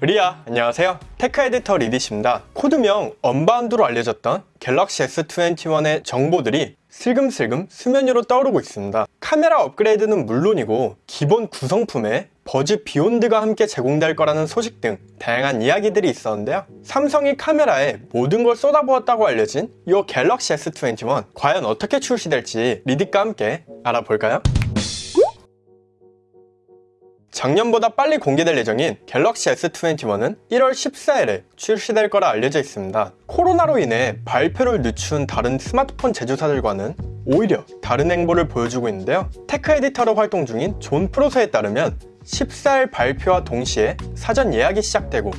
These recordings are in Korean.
리아 안녕하세요. tech editor 리디십니다. 코드명 Unbound로 알려졌던 갤럭시 S21의 정보들이 슬금슬금 수면 위로 떠오르고 있습니다. 카메라 업그레이드는 물론이고 기본 구성품에 버즈 비욘드가 함께 제공될 거라는 소식 등 다양한 이야기들이 있었는데요. 삼성이 카메라에 모든 걸 쏟아부었다고 알려진 이 갤럭시 S21 과연 어떻게 출시될지 리디과 함께 알아볼까요? 작년보다 빨리 공개될 예정인 갤럭시 S21은 1월 14일에 출시될 거라 알려져 있습니다. 코로나로 인해 발표를 늦춘 다른 스마트폰 제조사들과는 오히려 다른 행보를 보여주고 있는데요. tech editor로 활동 중인 존 프로서에 따르면 14일 발표와 동시에 사전 예약이 시작되고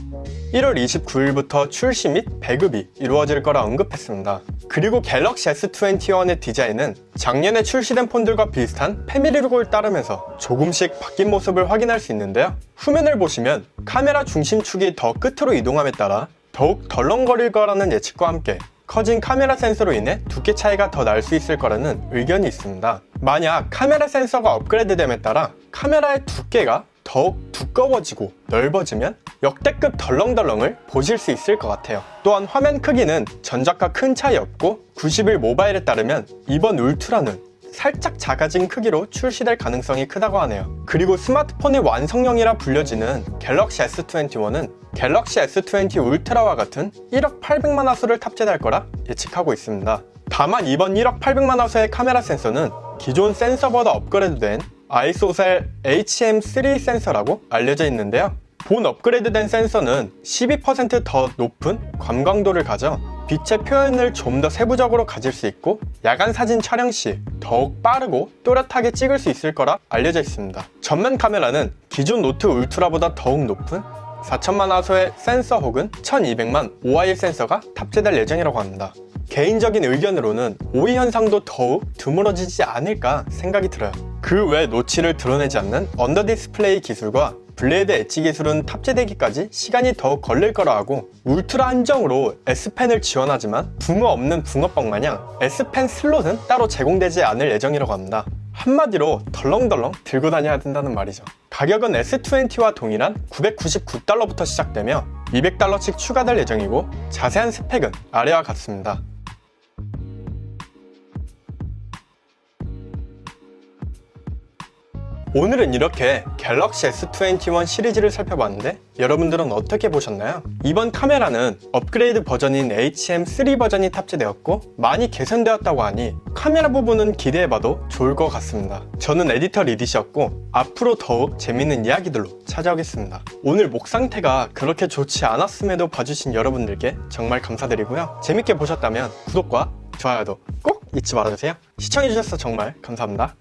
1월 29일부터 출시 및 배급이 이루어질 거라 언급했습니다. 그리고 갤럭시 S21의 디자인은 작년에 출시된 폰들과 비슷한 family look을 따르면서 조금씩 바뀐 모습을 확인할 수 있는데요. 후면을 보시면 카메라 중심축이 더 끝으로 이동함에 따라 더욱 덜렁거릴 거라는 예측과 함께 커진 카메라 센서로 인해 두께 차이가 더 날 수 있을 거라는 의견이 있습니다. 만약 카메라 센서가 업그레이드됨에 따라 카메라의 두께가 더욱 두꺼워지고 넓어지면 역대급 덜렁덜렁을 보실 수 있을 것 같아요. 또한 화면 크기는 전작과 큰 차이 없고 90일 모바일에 따르면 이번 울트라는 살짝 작아진 크기로 출시될 가능성이 크다고 하네요. 그리고 스마트폰의 완성형이라 불려지는 갤럭시 S21은 갤럭시 S20 울트라와 같은 1억 800만 화소를 탑재할 거라 예측하고 있습니다. 다만 이번 1억 800만 화소의 카메라 센서는 기존 센서보다 업그레이드된 ISOCELL HM3 센서라고 알려져 있는데요. 본 업그레이드된 센서는 12%더 높은 광감도를 가져 빛의 표현을 좀 더 세부적으로 가질 수 있고 야간 사진 촬영 시 더욱 빠르고 또렷하게 찍을 수 있을 거라 알려져 있습니다. 전면 카메라는 기존 노트 울트라보다 더욱 높은 4천만 화소의 센서 혹은 1200만 OIS 센서가 탑재될 예정이라고 합니다. 개인적인 의견으로는 오이 현상도 더욱 드물어지지 않을까 생각이 들어요. 그 외 notch를 드러내지 않는 under 디스플레이 기술과 blade edge 기술은 탑재되기까지 시간이 더욱 걸릴 거라 하고 울트라 한정으로 S펜을 지원하지만 붕어 없는 붕어빵 마냥 S펜 슬롯은 따로 제공되지 않을 예정이라고 합니다. 한마디로 덜렁덜렁 들고 다녀야 된다는 말이죠. 가격은 S20와 동일한 999달러부터 시작되며 200달러씩 추가될 예정이고 자세한 스펙은 아래와 같습니다. 오늘은 이렇게 갤럭시 S21 시리즈를 살펴봤는데 여러분들은 어떻게 보셨나요? 이번 카메라는 업그레이드 버전인 HM3 버전이 탑재되었고 많이 개선되었다고 하니 카메라 부분은 기대해봐도 좋을 것 같습니다. 저는 에디터 리디시였고 앞으로 더욱 재밌는 이야기들로 찾아오겠습니다. 오늘 목 상태가 그렇게 좋지 않았음에도 봐주신 여러분들께 정말 감사드리고요. 재밌게 보셨다면 구독과 좋아요도 꼭 잊지 말아주세요. 시청해주셔서 정말 감사합니다.